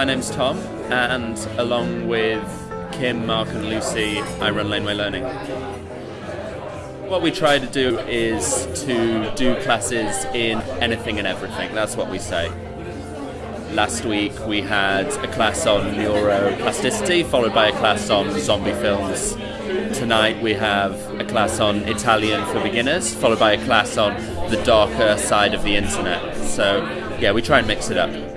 my name's Tom, and along with Kim, Mark, and Lucy, I run Laneway Learning. What we try to do is to do classes in anything and everything. That's what we say. Last week we had a class on neuroplasticity, followed by a class on zombie films. Tonight we have a class on Italian for beginners, followed by a class on the darker side of the internet. So, yeah, we try and mix it up.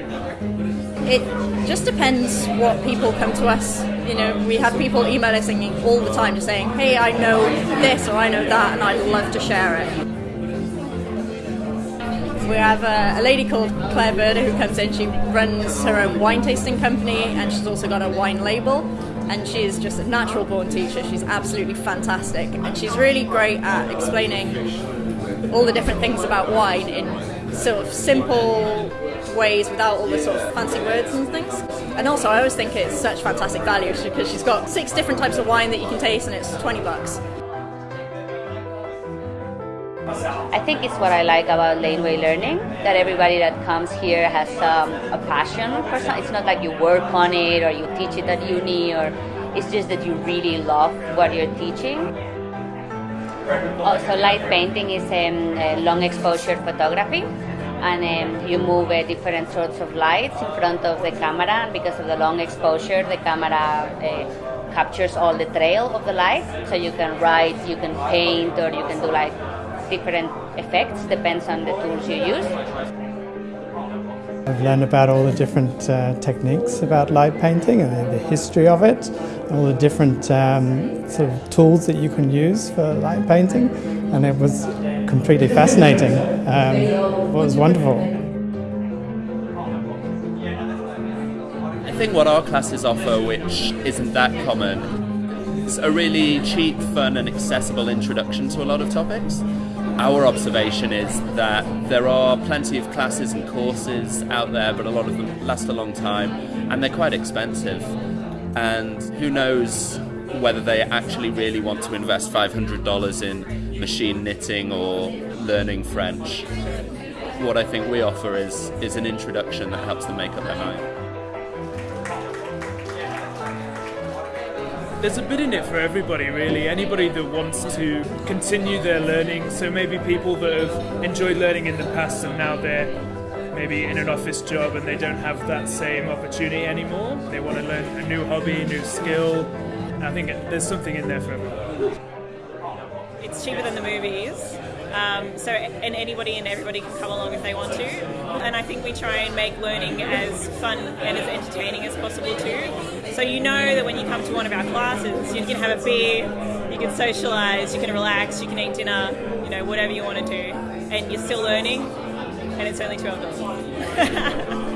It just depends what people come to us. You know, we have people emailing us all the time just saying, hey, I know this or I know that, and I'd love to share it. We have a, a, lady called Claire Berder who comes in. She runs her own wine tasting company and she's also got a wine label. And she is just a natural born teacher. She's absolutely fantastic. And she's really great at explaining all the different things about wine in sort of simple ways without all the sort of fancy words and things. And also, I always think it's such fantastic value because she's got six different types of wine that you can taste and it's 20 bucks. I think it's what I like about laneway learning that everybody that comes here has um, a passion for something. It's not like you work on it or you teach it at uni, or it's just that you really love what you're teaching. Also, light painting is um, long exposure photography, and um, you move uh, different sorts of lights in front of the camera. And because of the long exposure, the camera uh, captures all the trail of the light, so you can write, you can paint, or you can do like different effects, depends on the tools you use. I've learned about all the different uh, techniques about light painting and the history of it, all the different um, sort of tools that you can use for light painting, and it was completely fascinating. Um, it was wonderful. I think what our classes offer, which isn't that common, is a really cheap, fun, and accessible introduction to a lot of topics our observation is that there are plenty of classes and courses out there, but a lot of them last a long time and they're quite expensive. And who knows whether they actually really want to invest $500 in machine knitting or learning French. What I think we offer is, is an introduction that helps them make up their mind. there's a bit in it for everybody really anybody that wants to continue their learning so maybe people that have enjoyed learning in the past and now they're maybe in an office job and they don't have that same opportunity anymore. They want to learn a new hobby new skill. I think there's something in there for everyone. It's cheaper than the movies um, so and anybody and everybody can come along if they want to. And I think we try and make learning as fun and as entertaining as possible too. So you know that when you come to one of our classes, you can have a beer, you can socialise, you can relax, you can eat dinner, you know, whatever you want to do, and you're still learning, and it's only $12.